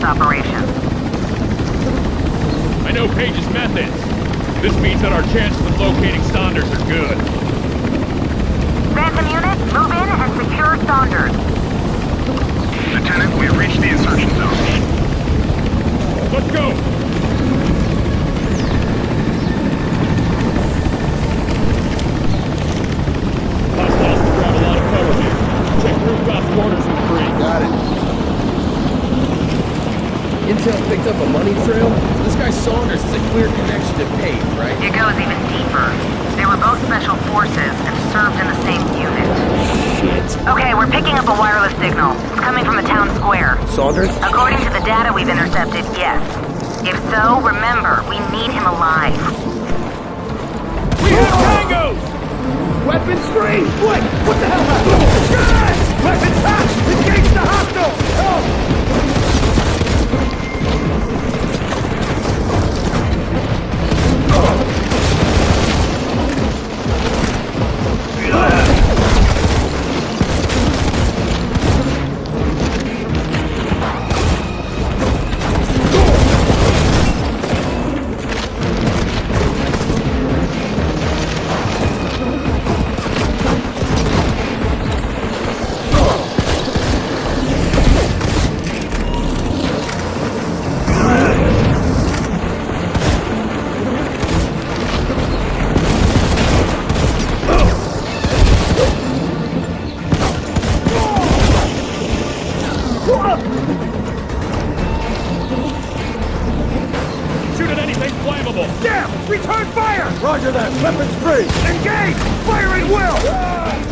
Page's operation. I know Page's methods. This means that our chances of locating Saunders are good. Phantom unit, move in and secure Saunders. Lieutenant, we have reached the insertion zone. Let's go! Saunders is a clear connection to Page, right? It goes even deeper. They were both special forces and served in the same unit. Shit. Okay, we're picking up a wireless signal. It's coming from the town square. Saunders? According to the data we've intercepted, yes. If so, remember, we need him alive. We have Tango! Weapons free! What? What the hell happened? Guys! Weapons hot! Engage the hostile! Help! Damn! Return fire! Roger that! Weapons free! Engage! Fire at will!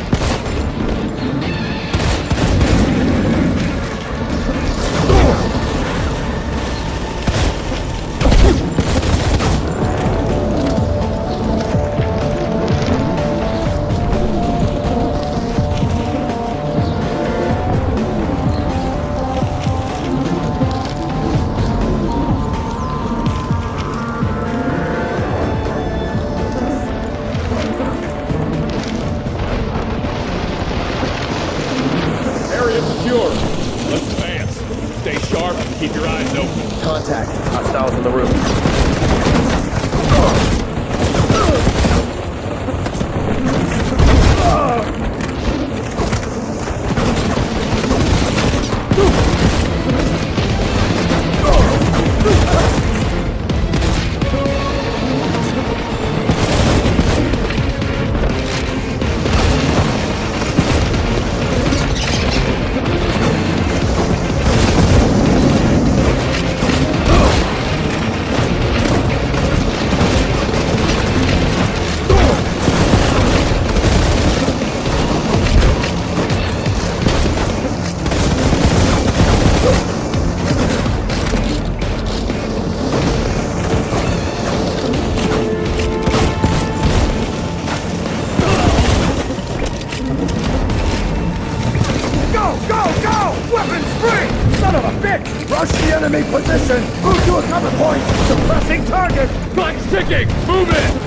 Enemy position! Move to a cover point! Suppressing target! Clock's ticking! Move it!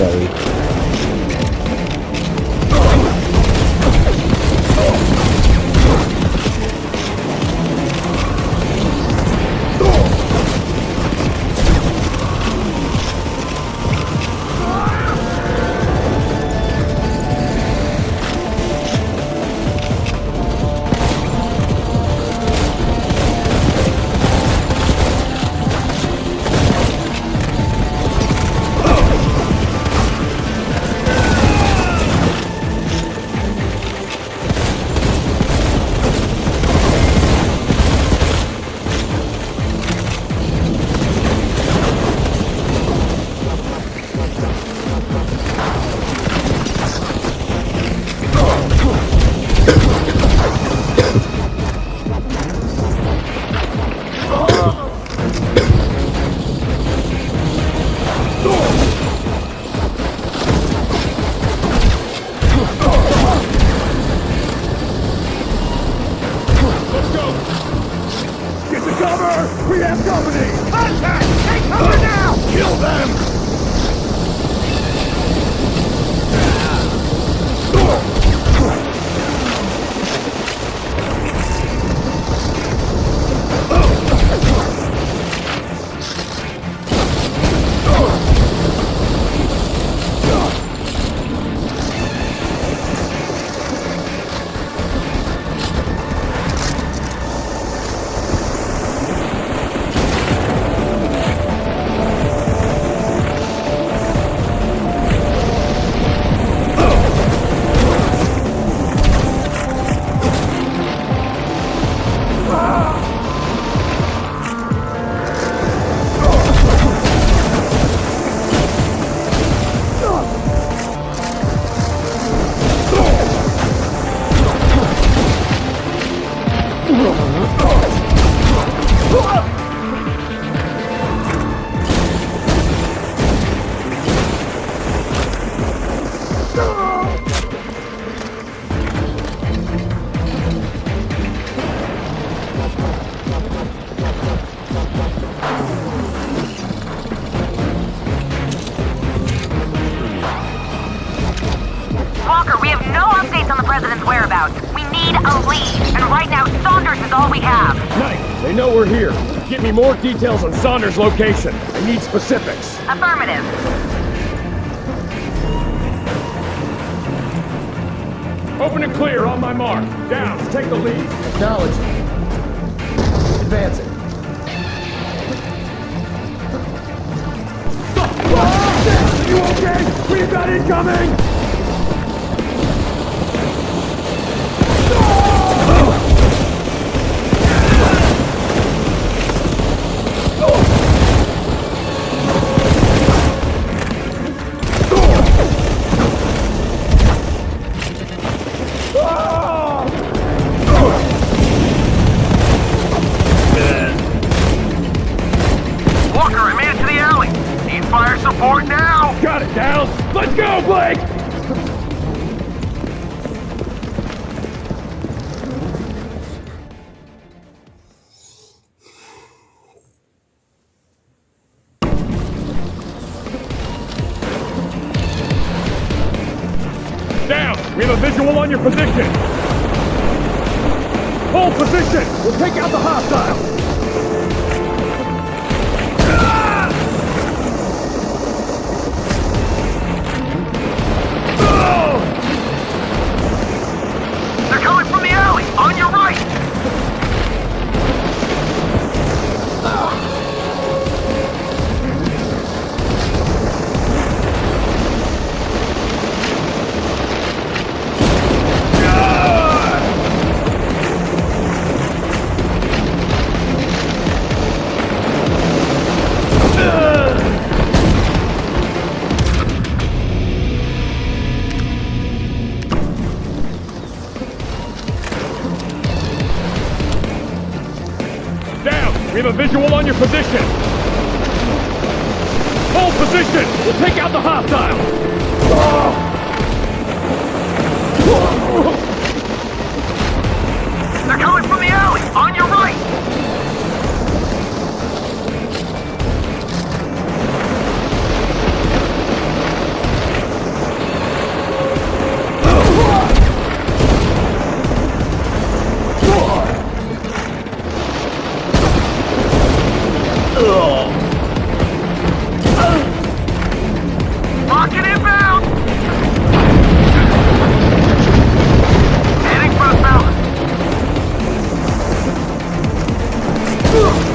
Sorry. More details on Saunders' location. I need specifics. Affirmative. Open and clear on my mark. Down, take the lead. Acknowledge. Advancing. You okay? We've got incoming! Position! Hold position! We'll take out the hostile! They're coming from the alley. On your right. We have a visual on your position. Hold position! We'll take out the hostile! They're coming from the alley! On your right! Ugh!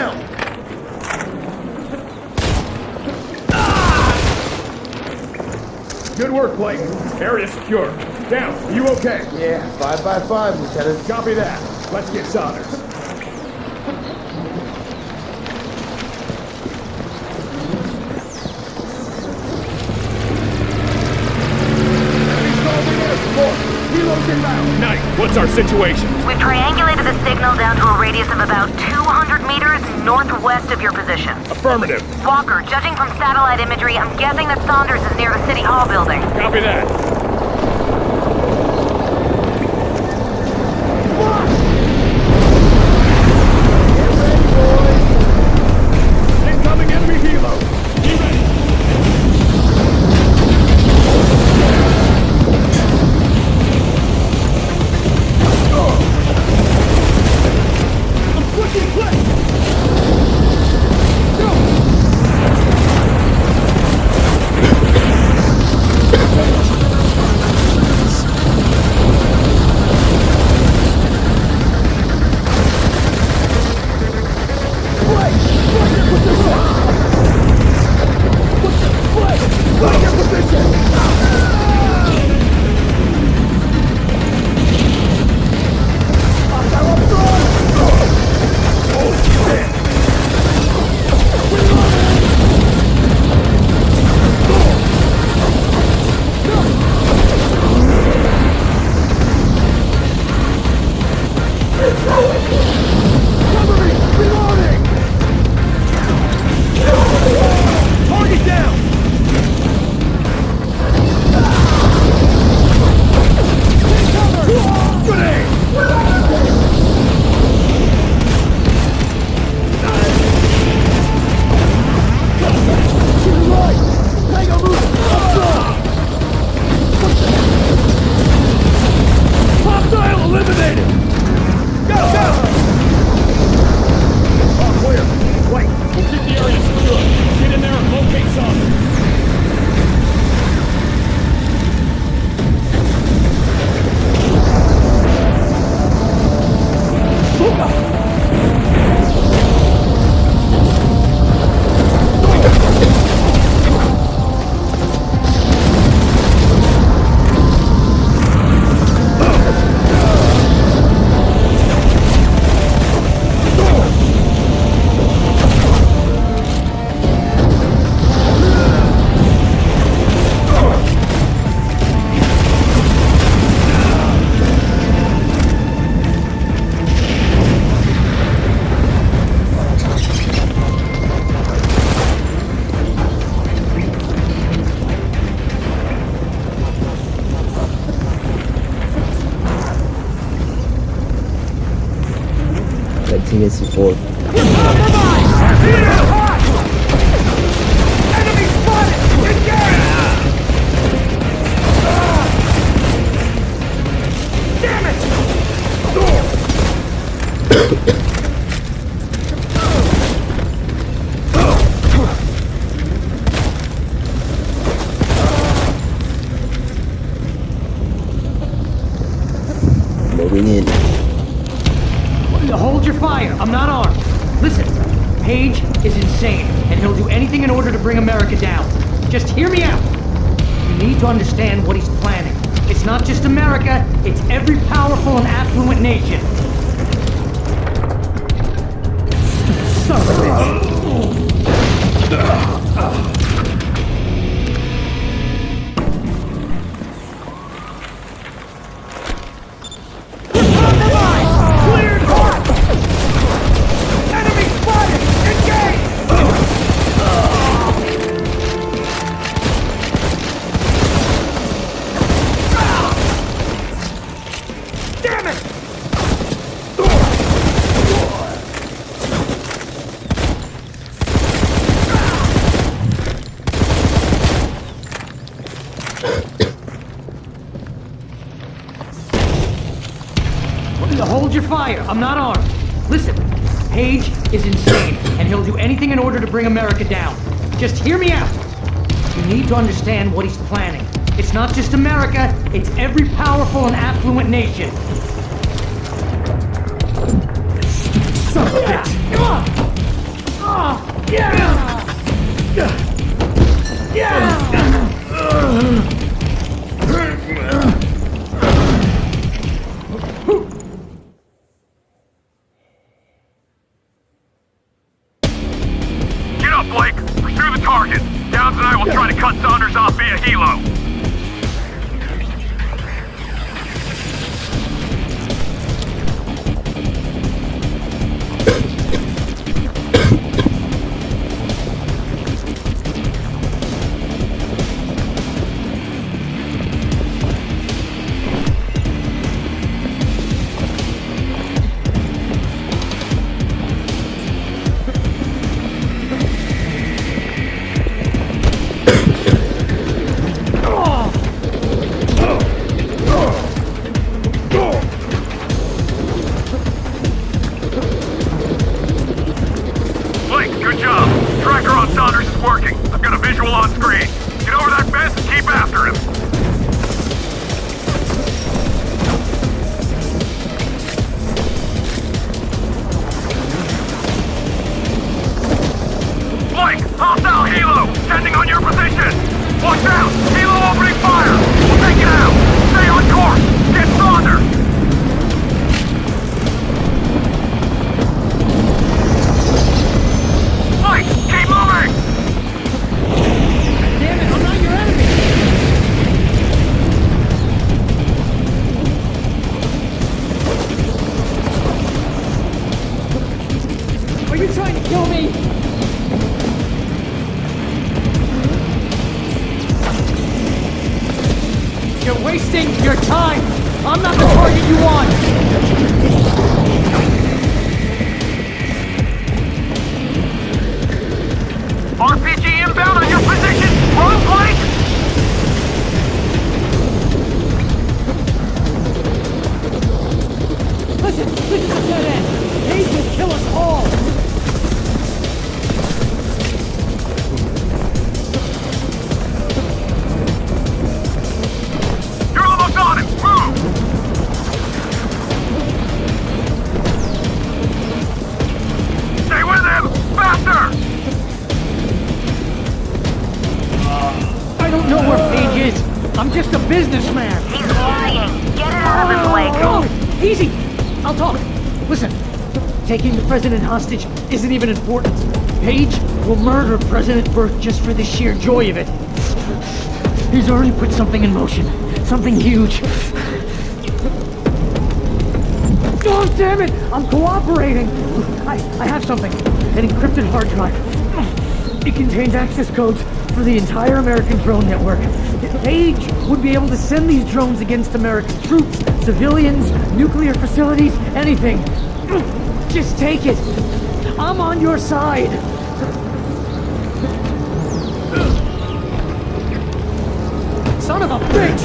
Right down! Good work, Blake. Area secure. Down. Are you okay? Yeah, five by five, Lieutenant. Copy that. Let's get Saunders. Knight, situation? We've triangulated the signal down to a radius of about 200 meters northwest of your position. Affirmative. Walker, judging from satellite imagery, I'm guessing that Saunders is near the City Hall building. Copy that. tinha esse fogo. Affluent nation. Son of a bitch. I'm not armed. Listen, Page is insane, and he'll do anything in order to bring America down. Just hear me out. You need to understand what he's planning. It's not just America, it's every powerful and affluent nation. Son of a bitch. Come on! Ah, yeah! Get hostile helo! Sending on your position! Watch out! Helo opening fire! Hostage isn't even important. Page will murder President Burke just for the sheer joy of it. He's already put something in motion. Something huge. Oh, damn it! I'm cooperating! I, I have something. An encrypted hard drive. It contains access codes for the entire American drone network. Page would be able to send these drones against American troops, civilians, nuclear facilities, anything. Just take it. I'm on your side. Son of a bitch!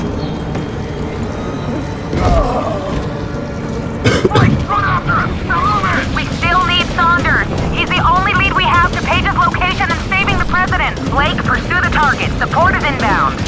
Blake, run after him! Now move it! We still need Saunders. He's the only lead we have to Page's location and saving the president. Blake, pursue the target. Support is inbound.